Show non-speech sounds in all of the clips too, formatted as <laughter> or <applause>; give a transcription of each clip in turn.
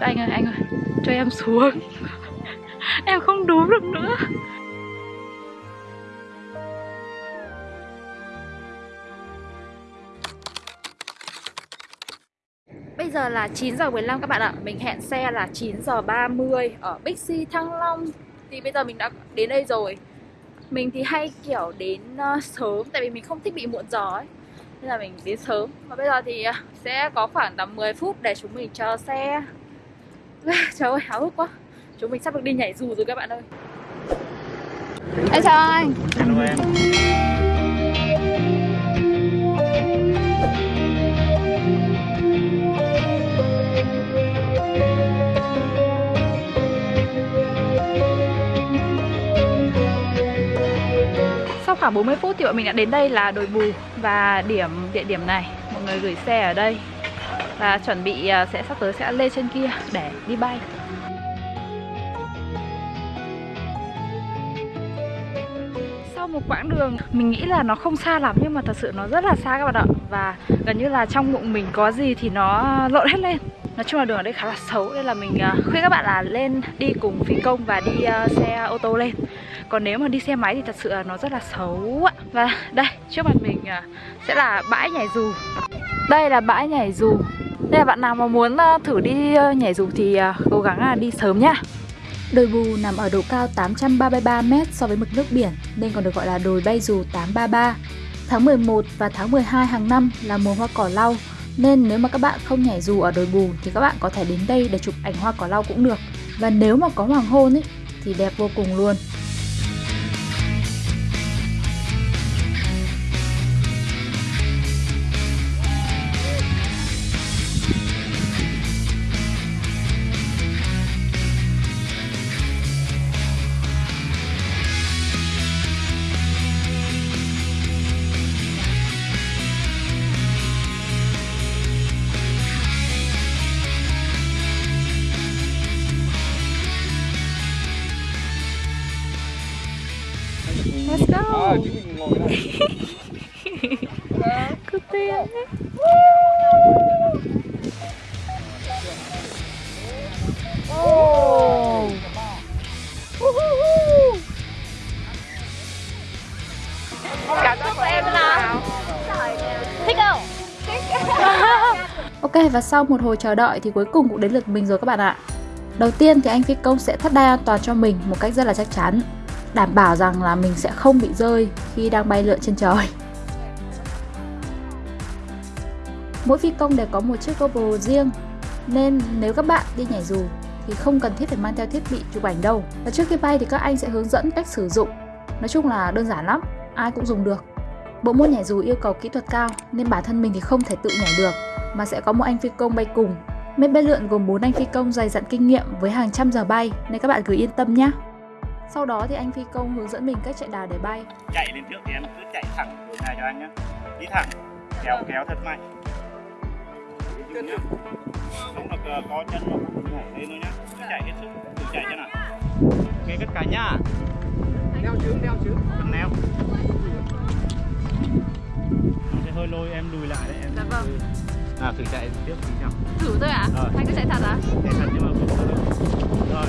Dạ anh ơi, anh ơi, cho em xuống. Em không đú được nữa. Bây giờ là 9 giờ 15 các bạn ạ. Mình hẹn xe là 9 giờ 30 Ở Bixi Thăng Long. Thì bây giờ mình đã đến đây rồi. Mình thì hay kiểu đến uh, sớm Tại vì mình không thích bị muộn giờ ấy. Nên là mình đến sớm. Và bây giờ thì ờ, sẽ có khoảng tầm 10 phút Để chúng mình chờ xe. <laughs> Trời ơi háo hức quá. Chúng mình sắp được đi nhảy dù rồi các bạn ơi. Em chào anh. Hello em. Sau khoảng 40 phút thì bọn mình đã đến đây là đồi bù Và điểm địa điểm này. Mọi người gửi xe ở đây và chuẩn bị à, sẽ sắp tới sẽ lên trên kia để đi bay. Sau một quãng đường, mình nghĩ là nó không xa lắm, nhưng mà thật sự nó rất là xa các bạn ạ. Và gần như là trong bụng mình có gì thì nó lộn hết lên. Nói chung là đường ở đây khá là xấu, nên là mình à, khuyên các bạn là lên đi cùng phi công và đi à, xe ô tô lên. Còn nếu mà đi xe máy thì thật sự là nó rất là xấu Và đây, trước mặt mình sẽ là bãi nhảy dù. Đây là bãi nhảy dù. Đây là bạn nào mà muốn ờ, thử đi ờ, nhảy dù thì ờ, cố gắng là đi sớm nhá Đồi Bù nằm ở độ cao 833m so với mực nước biển, nên còn được gọi là đồi bay dù 833. Tháng 11 và tháng 12 hàng năm là mùa hoa cỏ lau, nên nếu mà các bạn không nhảy dù ở đồi Bù thì các bạn có thể đến đây để chụp ảnh hoa cỏ lau cũng được. Và nếu mà có hoàng hôn ấy, thì đẹp vô cùng luôn. Let's go Cứ <laughs> tiền Oh. Cảm xúc của em nào? Thích không? Ok và sau một hồi chờ đợi thì cuối cùng cũng đến lượt mình rồi các bạn ạ. Đầu tiên thì anh phi công sẽ thắt đai an toàn cho mình một cách rất là chắc chắn Đảm bảo rằng là mình sẽ không bị rơi khi đang bay lượn trên trời. Mỗi phi công đều có một chiếc GoPro riêng Nên nếu các bạn đi nhảy dù thì không cần thiết phải mang theo thiết bị chụp ảnh đâu. Và trước khi bay thì các anh sẽ hướng dẫn cách sử dụng. Nói chung là đơn giản lắm, ai cũng dùng được. Bộ môn nhảy dù yêu cầu kỹ thuật cao nên bản thân mình thì không thể tự nhảy được mà sẽ có một anh phi công bay cùng. Mét bay lượn gồm 4 anh phi công dày dặn kinh nghiệm với hàng trăm giờ bay nên các bạn cứ yên tâm nhé. Sau đó thì anh phi công hướng dẫn mình cách chạy đà để bay. Chạy lên trước thì em cứ chạy thẳng đường này cho anh nhé Đi thẳng Kéo kéo thật mạnh. Nhá. Không được ờ, có chân nó nhảy lên thôi nhá. Cứ chạy hết sức Thử chạy cho nào. Ok tất cả nhá. Đeo chướng đeo chướng. Cần neo Nó sẽ hơi lôi em lùi lại đấy em Dạ vâng. À thử chạy tiếp tí nào. Thử thôi ạ? Ờ. Anh cứ chạy thật à? Chạy thật nhưng mà không được. Rồi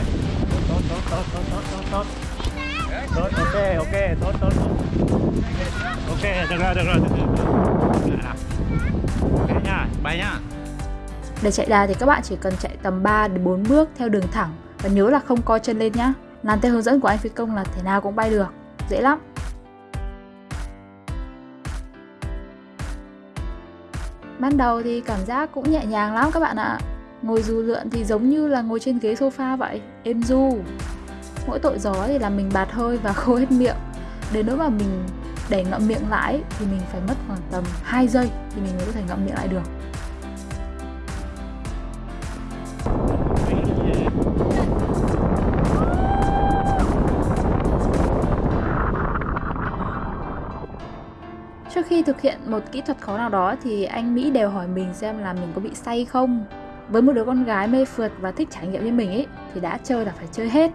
Tốt tốt tốt tốt tốt tốt tốt Tốt ok ok, tốt tốt tốt Ok, được rồi được rồi được rồi à, Ok nha, bay nha Để chạy đà thì các bạn chỉ cần chạy tầm 3 đến 4 bước theo đường thẳng và nhớ là không co chân lên nhá. Làm theo hướng dẫn của anh phi công là thế nào cũng bay được. Dễ lắm. Ban đầu thì cảm giác cũng nhẹ nhàng lắm các bạn ạ. Ngồi dù lượn thì giống như là ngồi trên ghế sofa vậy, êm du. Mỗi tội gió thì là mình bạt hơi và <laughs> khô hết miệng. Đến nỗi mà mình để ngậm miệng lại thì mình phải mất khoảng tầm 2 giây thì mình mới có thể ngậm miệng lại được. Trước khi thực hiện một kỹ thuật khó nào đó thì anh Mỹ đều hỏi mình xem là mình có bị say không. Với một đứa con gái mê phượt và thích trải nghiệm như mình ấy, thì đã chơi là phải chơi hết.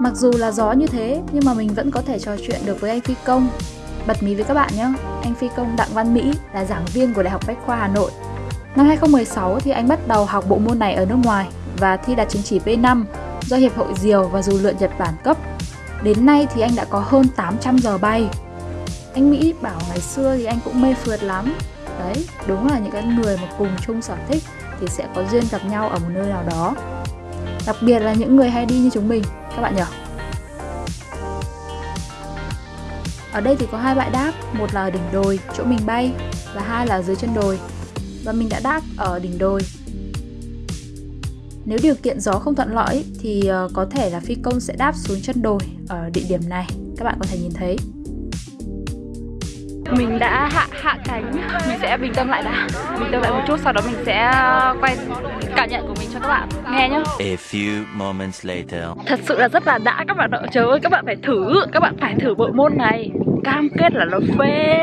Mặc dù là gió như thế nhưng mà mình vẫn có thể trò chuyện được với anh phi công. Bật mí với các bạn nhé, anh phi công Đặng Văn Mỹ là giảng viên của Đại học Bách khoa Hà Nội. Năm 2016 thì anh bắt đầu học bộ môn này ở nước ngoài và thi đạt chứng chỉ B5 do Hiệp hội Diều và Dù lượn Nhật Bản cấp. Đến nay thì anh đã có hơn 800 giờ bay. Anh Mỹ bảo ngày xưa thì anh cũng mê phượt lắm. Đấy, đúng là những cái người mà cùng chung sở thích thì sẽ có duyên gặp nhau ở một nơi nào đó. Đặc biệt là những người hay đi như chúng mình, các bạn nhỉ? Ở đây thì có hai bãi đáp, một là ở đỉnh đồi, chỗ mình bay, và hai là dưới chân đồi. Và mình đã đáp ở đỉnh đồi. Nếu điều kiện gió không thuận lợi thì ờ, có thể là phi công sẽ đáp xuống chân đồi ở địa điểm này. Các bạn có thể nhìn thấy. Mình đã hạ hạ cánh. Mình sẽ bình tâm lại đã. Bình tâm lại một chút Sau đó mình sẽ quay cảm nhận của mình cho các bạn. Nghe nhá. A few moments later. Thật sự là rất là đã. Các bạn ạ Trời ơi các bạn phải thử. Các bạn phải thử bộ môn này. Cam kết là nó phê.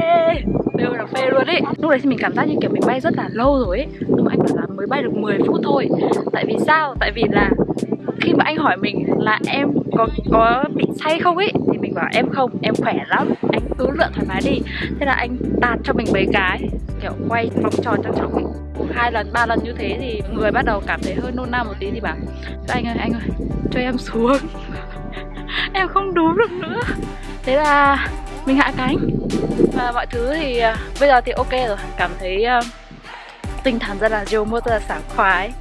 Đều là phê luôn ấy. Lúc đấy thì mình cảm giác như kiểu mình bay rất là lâu rồi ấy. Nhưng mà anh bảo là mới bay được 10 phút thôi. Tại vì sao? Tại vì là khi mà anh hỏi mình là em có có bị say không ấy? Thì mình bảo em không em khỏe lắm. Anh cứ lượn thoải mái đi. Thế là anh tạt cho mình mấy cái kiểu quay vòng tròn trong trọng ấy hai lần ba lần như thế thì người bắt đầu cảm thấy hơi nôn nao một tí thì bảo anh ơi anh ơi cho em xuống. <laughs> Em không đú được nữa. Thế là mình hạ cánh. Và mọi thứ thì à, bây giờ thì ok rồi. Cảm thấy uh, tinh thần rất là chiều mô rất là sảng khoái.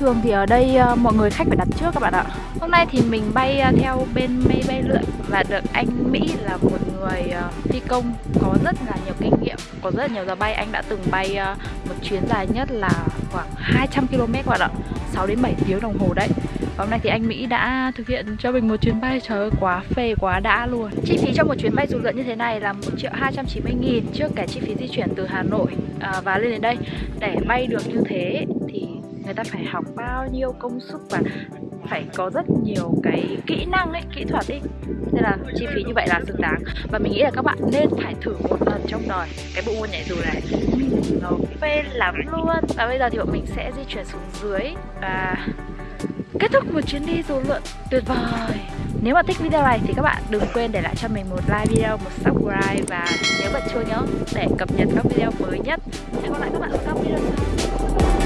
Thường thì ở đây ờ, mọi người khách phải đặt trước các bạn ạ. Hôm nay thì mình bay ờ, theo bên mây bay lượn Và được anh Mỹ là một người ờ, phi công có rất là nhiều kinh nghiệm Có rất là nhiều giờ bay. Anh đã từng bay một chuyến dài nhất là khoảng 200 km các bạn ạ 6 đến 7 tiếng đồng hồ đấy. Và hôm nay thì anh Mỹ đã thực hiện cho mình một chuyến bay Trời ơi quá phê quá đã luôn. Chi phí cho một chuyến bay dù lượn như thế này là 1 triệu 290 nghìn Trước cả chi phí di chuyển từ Hà Nội à, và lên đến đây. Để bay được như thế người ta phải học bao nhiêu công sức và phải có rất nhiều cái kỹ năng ấy, kỹ thuật ấy. Nên là chi phí như vậy là xứng đáng. Và mình nghĩ là các bạn nên phải thử một lần trong đời. Cái bộ môn nhảy dù này Nó phê lắm luôn. Và bây giờ thì bọn mình sẽ di chuyển xuống dưới Và kết thúc một chuyến đi dù lượn tuyệt vời. Nếu mà thích video này thì các bạn đừng quên để lại cho mình một like video, một subscribe và nhớ bật chuông nhớ để cập nhật các video mới nhất. Hẹn gặp lại các bạn ở các video sau.